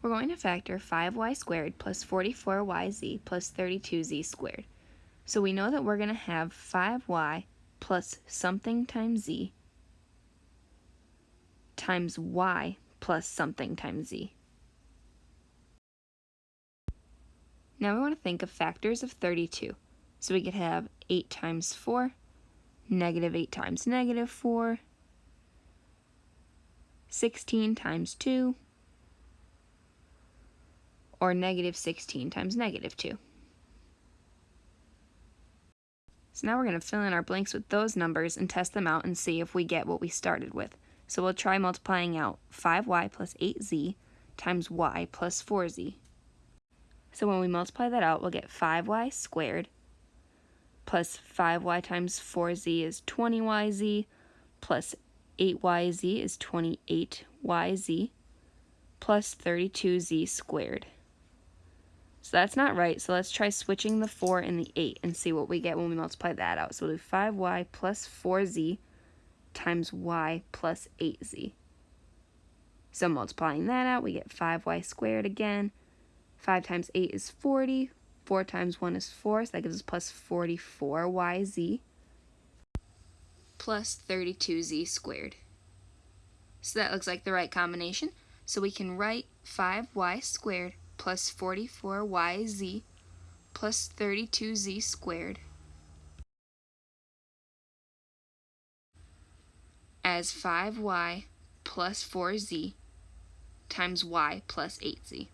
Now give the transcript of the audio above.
We're going to factor 5y squared plus 44yz plus 32z squared. So we know that we're going to have 5y plus something times z times y plus something times z. Now we want to think of factors of 32. So we could have 8 times 4, negative 8 times negative 4, 16 times 2, or negative 16 times negative 2. So now we're going to fill in our blanks with those numbers and test them out and see if we get what we started with. So we'll try multiplying out 5y plus 8z times y plus 4z. So when we multiply that out, we'll get 5y squared plus 5y times 4z is 20yz plus 8yz is 28yz plus 32z squared. So that's not right, so let's try switching the 4 and the 8 and see what we get when we multiply that out. So we'll do 5y plus 4z times y plus 8z. So multiplying that out, we get 5y squared again 5 times 8 is 40. 4 times 1 is 4, so that gives us plus 44yz plus 32z squared. So that looks like the right combination. So we can write 5y squared plus 44yz plus 32z squared as 5y plus 4z times y plus 8z.